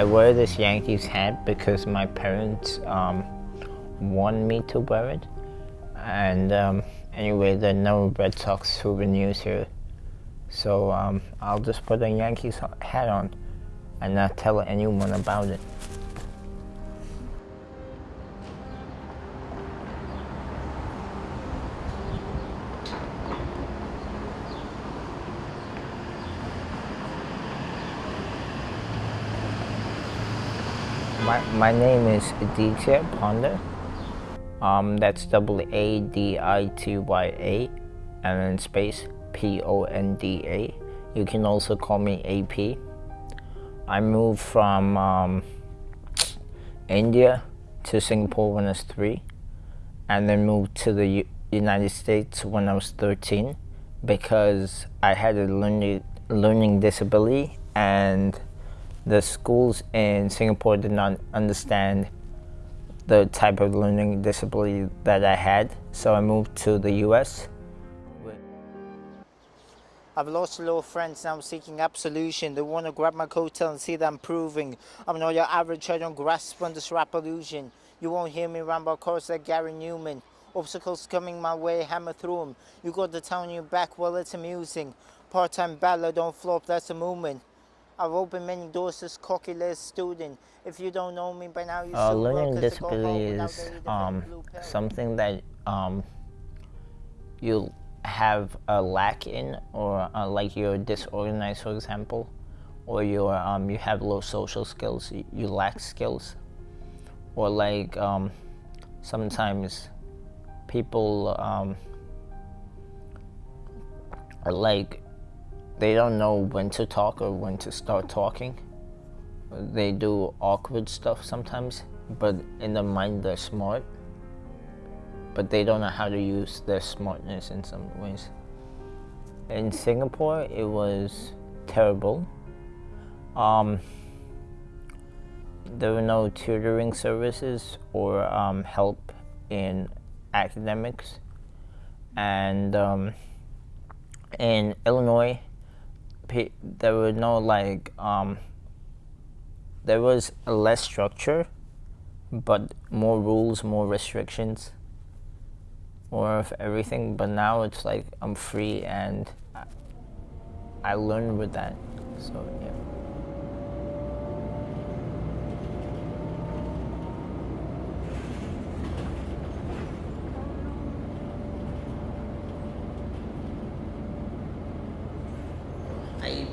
I wear this Yankees hat because my parents um, want me to wear it. And um, anyway, there are no Red Sox souvenirs here. So um, I'll just put a Yankees hat on and not tell anyone about it. My, my name is Aditya Ponda. Um, that's W A D I T Y A and then space P O N D A. You can also call me AP. I moved from um, India to Singapore when I was three, and then moved to the U United States when I was 13 because I had a learning, learning disability and the schools in Singapore did not understand the type of learning disability that I had, so I moved to the US. I've lost a lot of friends now seeking absolution. They want to grab my coattail and see that I'm proving. I'm not your average, I don't grasp on this rap illusion. You won't hear me ramble chorus like Gary Numan. Obstacles coming my way, hammer through them. You got the town on your back, well it's amusing. Part-time ballad, don't flop, that's a movement. I've opened many doors as cocky student. If you don't know me by now, you uh, learning disability is um, something that um, you have a lack in, or uh, like you're disorganized, for example, or you're um, you have low social skills, you, you lack skills, or like um, sometimes people um, are like they don't know when to talk or when to start talking. They do awkward stuff sometimes, but in their mind they're smart. But they don't know how to use their smartness in some ways. In Singapore, it was terrible. Um, there were no tutoring services or um, help in academics. And um, in Illinois, there were no like um, there was less structure, but more rules, more restrictions, more of everything. But now it's like I'm free and I, I learned with that. So yeah.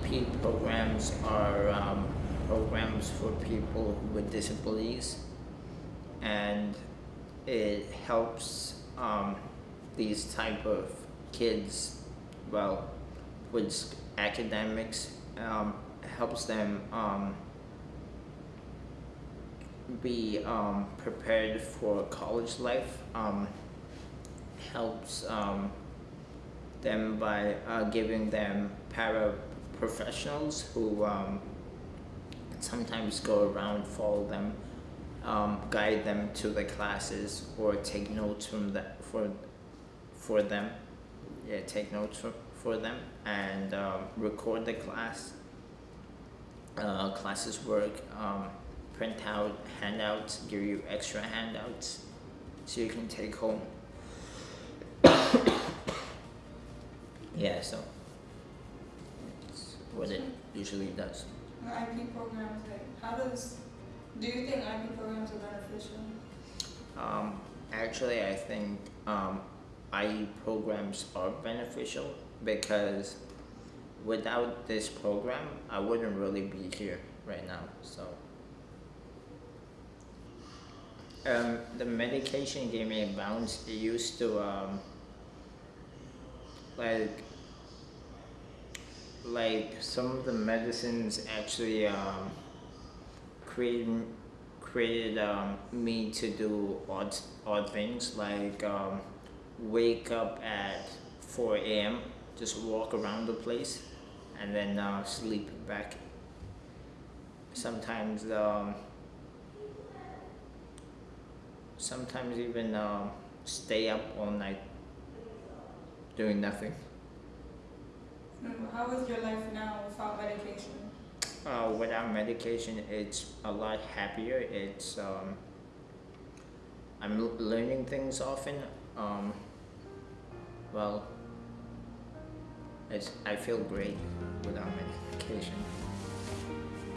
IEP programs are um, programs for people with disabilities. And it helps um, these type of kids well with academics um, helps them um, be um, prepared for college life um, helps them by uh, giving them para professionals who um, sometimes go around, follow them, um, guide them to the classes, or take notes from that for for them. Yeah, take notes for, for them and um, record the class. Uh, classes work, um, print out handouts, give you extra handouts so you can take home. yeah, so what it usually does. The IEP programs, like, how does, do you think IEP programs are beneficial? Um, actually, I think um, IE programs are beneficial because without this program, I wouldn't really be here right now. So, um, the medication gave me a bounce. It used to um, like like some of the medicines actually um, created created um, me to do odd odd things like um, wake up at 4 a.m. just walk around the place and then uh, sleep back sometimes um, sometimes even uh, stay up all night doing nothing how is your life now without medication? uh, without medication, it's a lot happier. It's um, I'm l- learning things often. Um, well, it's I feel great without medication,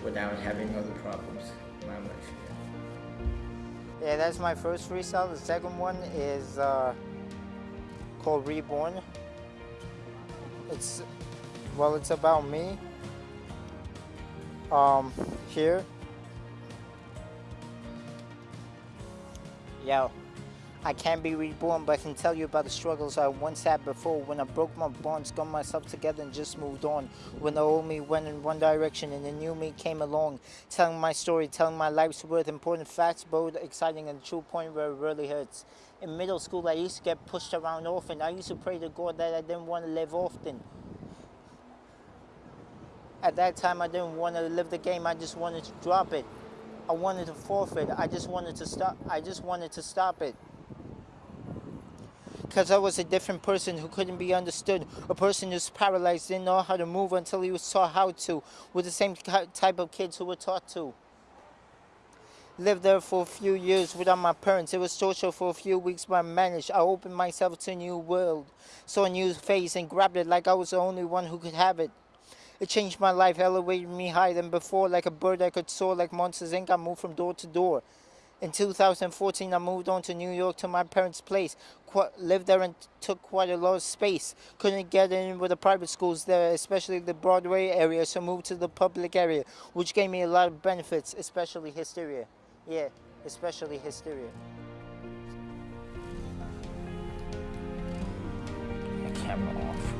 without having other problems in my life. Yeah. yeah, that's my first freestyle. The second one is uh, called Reborn. It's well, it's about me. Um, here. Yo, I can't be reborn, but I can tell you about the struggles I once had before when I broke my bonds, got myself together, and just moved on. When the old me went in one direction and the new me came along, telling my story, telling my life's worth, important facts, bold, exciting, and true point where it really hurts. In middle school, I used to get pushed around often. I used to pray to God that I didn't want to live often. At that time, I didn't want to live the game. I just wanted to drop it. I wanted to forfeit. I just wanted to stop. I just wanted to stop it. Because I was a different person who couldn't be understood. A person who's paralyzed, didn't know how to move until he was taught how to. With the same type of kids who were taught to. Lived there for a few years without my parents. It was torture for a few weeks, but I managed. I opened myself to a new world. Saw a new face and grabbed it like I was the only one who could have it. It changed my life, elevated me higher than before. Like a bird I could soar, like Monsters Inc. I moved from door to door. In 2014, I moved on to New York to my parents' place. Qu- lived there and took quite a lot of space. Couldn't get in with the private schools there, especially the Broadway area, so moved to the public area, which gave me a lot of benefits, especially hysteria. Yeah, especially hysteria. Camera on.